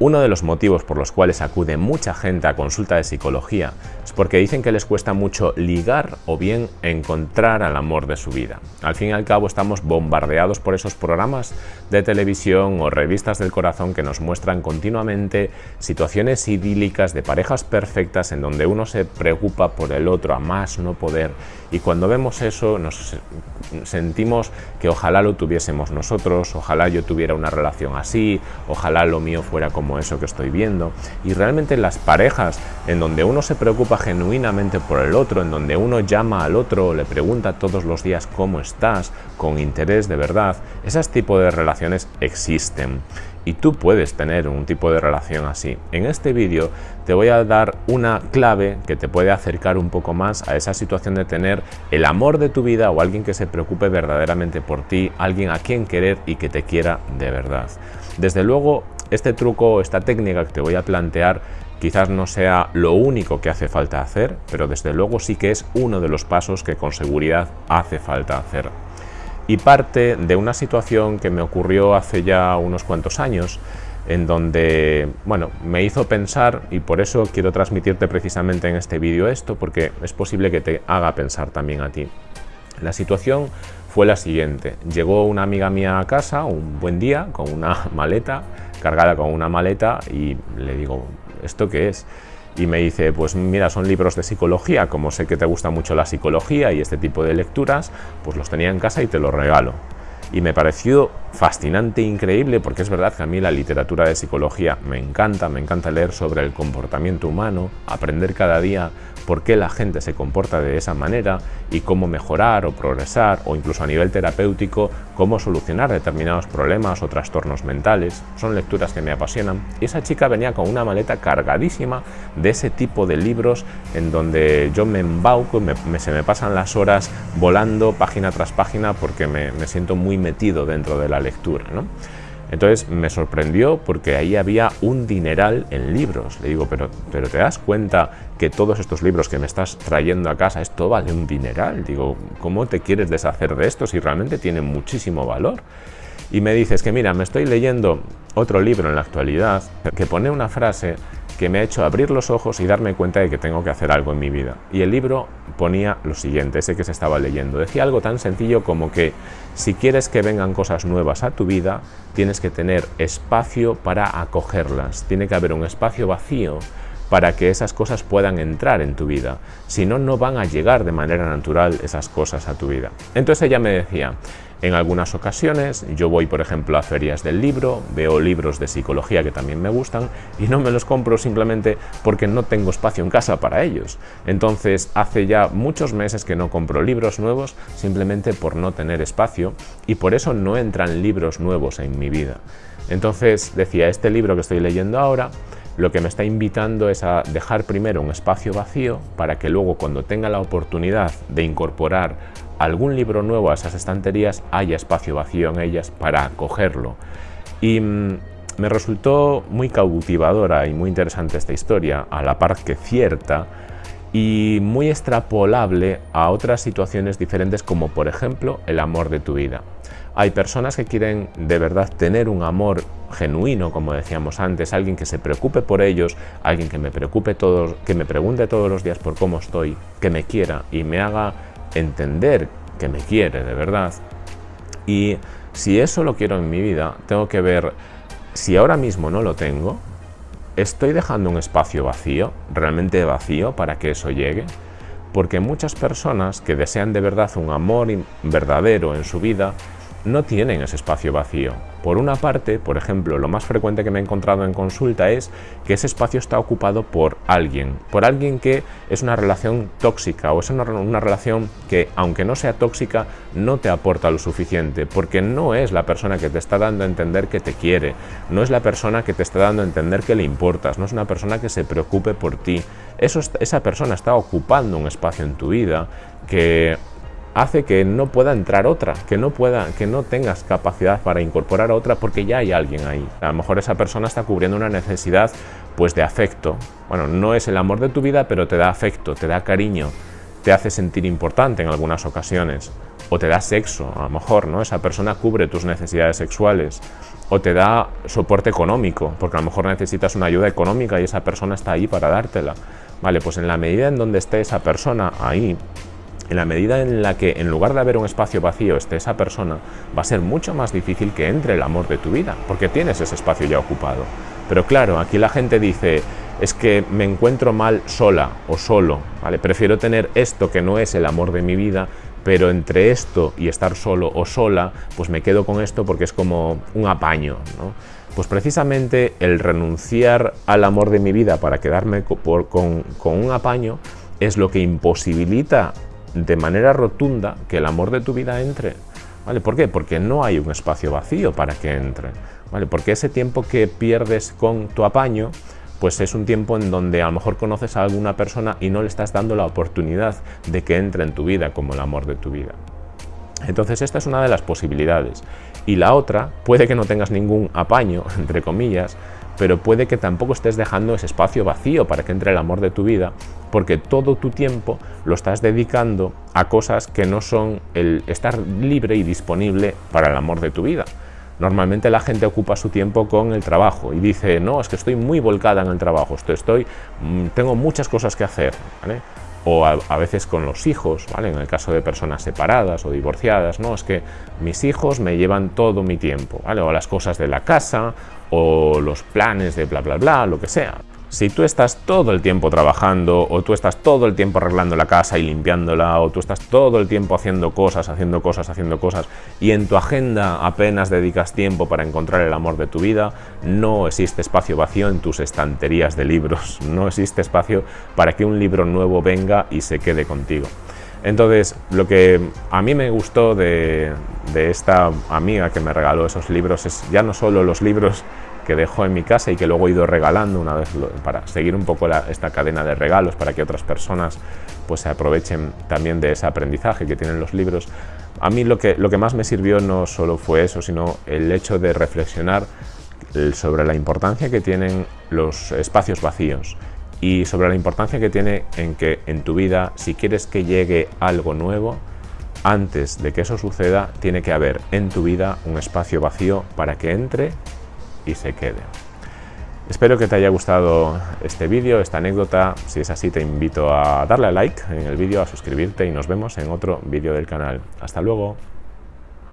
Uno de los motivos por los cuales acude mucha gente a consulta de psicología es porque dicen que les cuesta mucho ligar o bien encontrar al amor de su vida. Al fin y al cabo estamos bombardeados por esos programas de televisión o revistas del corazón que nos muestran continuamente situaciones idílicas de parejas perfectas en donde uno se preocupa por el otro a más no poder y cuando vemos eso nos sentimos que ojalá lo tuviésemos nosotros, ojalá yo tuviera una relación así, ojalá lo mío fuera como como eso que estoy viendo. Y realmente las parejas en donde uno se preocupa genuinamente por el otro, en donde uno llama al otro, le pregunta todos los días cómo estás, con interés de verdad, esas tipos de relaciones existen. Y tú puedes tener un tipo de relación así. En este vídeo te voy a dar una clave que te puede acercar un poco más a esa situación de tener el amor de tu vida o alguien que se preocupe verdaderamente por ti, alguien a quien querer y que te quiera de verdad. Desde luego, este truco, esta técnica que te voy a plantear quizás no sea lo único que hace falta hacer, pero desde luego sí que es uno de los pasos que con seguridad hace falta hacer. Y parte de una situación que me ocurrió hace ya unos cuantos años, en donde, bueno, me hizo pensar y por eso quiero transmitirte precisamente en este vídeo esto, porque es posible que te haga pensar también a ti. La situación fue la siguiente. Llegó una amiga mía a casa un buen día con una maleta, cargada con una maleta y le digo, ¿esto qué es? Y me dice, pues mira, son libros de psicología, como sé que te gusta mucho la psicología y este tipo de lecturas, pues los tenía en casa y te los regalo y me pareció fascinante e increíble porque es verdad que a mí la literatura de psicología me encanta, me encanta leer sobre el comportamiento humano, aprender cada día por qué la gente se comporta de esa manera y cómo mejorar o progresar o incluso a nivel terapéutico cómo solucionar determinados problemas o trastornos mentales. Son lecturas que me apasionan y esa chica venía con una maleta cargadísima de ese tipo de libros en donde yo me embauco y se me pasan las horas volando página tras página porque me, me siento muy metido dentro de la lectura. ¿no? Entonces me sorprendió porque ahí había un dineral en libros. Le digo, pero, pero ¿te das cuenta que todos estos libros que me estás trayendo a casa, esto vale un dineral? Digo, ¿cómo te quieres deshacer de esto si realmente tiene muchísimo valor? Y me dices que mira, me estoy leyendo otro libro en la actualidad que pone una frase que me ha hecho abrir los ojos y darme cuenta de que tengo que hacer algo en mi vida. Y el libro ponía lo siguiente, ese que se estaba leyendo. Decía algo tan sencillo como que si quieres que vengan cosas nuevas a tu vida, tienes que tener espacio para acogerlas. Tiene que haber un espacio vacío para que esas cosas puedan entrar en tu vida. Si no, no van a llegar de manera natural esas cosas a tu vida. Entonces ella me decía, en algunas ocasiones yo voy, por ejemplo, a ferias del libro, veo libros de psicología que también me gustan y no me los compro simplemente porque no tengo espacio en casa para ellos. Entonces, hace ya muchos meses que no compro libros nuevos simplemente por no tener espacio y por eso no entran libros nuevos en mi vida. Entonces, decía, este libro que estoy leyendo ahora lo que me está invitando es a dejar primero un espacio vacío para que luego cuando tenga la oportunidad de incorporar algún libro nuevo a esas estanterías haya espacio vacío en ellas para acogerlo. Y mm, me resultó muy cautivadora y muy interesante esta historia, a la par que cierta, y muy extrapolable a otras situaciones diferentes como por ejemplo el amor de tu vida. Hay personas que quieren de verdad tener un amor genuino, como decíamos antes, alguien que se preocupe por ellos, alguien que me preocupe todos, que me pregunte todos los días por cómo estoy, que me quiera y me haga entender que me quiere de verdad. Y si eso lo quiero en mi vida, tengo que ver si ahora mismo no lo tengo, estoy dejando un espacio vacío, realmente vacío, para que eso llegue. Porque muchas personas que desean de verdad un amor verdadero en su vida, no tienen ese espacio vacío. Por una parte, por ejemplo, lo más frecuente que me he encontrado en consulta es que ese espacio está ocupado por alguien, por alguien que es una relación tóxica o es una, relación que, aunque no sea tóxica, no te aporta lo suficiente, porque no es la persona que te está dando a entender que te quiere, no es la persona que te está dando a entender que le importas, no es una persona que se preocupe por ti. Esa persona está ocupando un espacio en tu vida que hace que no pueda entrar otra, que no pueda, que no tengas capacidad para incorporar a otra porque ya hay alguien ahí. A lo mejor esa persona está cubriendo una necesidad pues de afecto. Bueno, no es el amor de tu vida, pero te da afecto, te da cariño, te hace sentir importante en algunas ocasiones o te da sexo, a lo mejor, ¿no? Esa persona cubre tus necesidades sexuales o te da soporte económico, porque a lo mejor necesitas una ayuda económica y esa persona está ahí para dártela. Vale, pues en la medida en donde esté esa persona ahí, en la medida en la que en lugar de haber un espacio vacío esté esa persona, va a ser mucho más difícil que entre el amor de tu vida, porque tienes ese espacio ya ocupado. Pero claro, aquí la gente dice, es que me encuentro mal sola o solo, ¿vale? Prefiero tener esto que no es el amor de mi vida, pero entre esto y estar solo o sola, pues me quedo con esto porque es como un apaño, Pues precisamente el renunciar al amor de mi vida para quedarme con, con un apaño es lo que imposibilita de manera rotunda que el amor de tu vida entre. ¿Vale? ¿Por qué? Porque no hay un espacio vacío para que entre. ¿Vale? Porque ese tiempo que pierdes con tu apaño, pues es un tiempo en donde a lo mejor conoces a alguna persona y no le estás dando la oportunidad de que entre en tu vida como el amor de tu vida. Entonces esta es una de las posibilidades. Y la otra, puede que no tengas ningún apaño, entre comillas, pero puede que tampoco estés dejando ese espacio vacío para que entre el amor de tu vida, porque todo tu tiempo lo estás dedicando a cosas que no son el estar libre y disponible para el amor de tu vida. Normalmente la gente ocupa su tiempo con el trabajo y dice, no, es que estoy muy volcada en el trabajo, estoy, mm, tengo muchas cosas que hacer. o a, veces con los hijos, en el caso de personas separadas o divorciadas, no, es que mis hijos me llevan todo mi tiempo, o las cosas de la casa, o los planes de bla bla bla, lo que sea. Si tú estás todo el tiempo trabajando, o tú estás todo el tiempo arreglando la casa y limpiándola, o tú estás todo el tiempo haciendo cosas, haciendo cosas, haciendo cosas, y en tu agenda apenas dedicas tiempo para encontrar el amor de tu vida, no existe espacio vacío en tus estanterías de libros, no existe espacio para que un libro nuevo venga y se quede contigo. Entonces, lo que a mí me gustó de, esta amiga que me regaló esos libros es ya no solo los libros que dejó en mi casa y que luego he ido regalando una vez para seguir un poco esta cadena de regalos para que otras personas pues se aprovechen también de ese aprendizaje que tienen los libros. A mí lo que, lo que más me sirvió no solo fue eso, sino el hecho de reflexionar sobre la importancia que tienen los espacios vacíos y sobre la importancia que tiene en que en tu vida, si quieres que llegue algo nuevo, antes de que eso suceda, tiene que haber en tu vida un espacio vacío para que entre y se quede. Espero que te haya gustado este vídeo, esta anécdota. Si es así, te invito a darle a like en el vídeo, a suscribirte y nos vemos en otro vídeo del canal. ¡Hasta luego!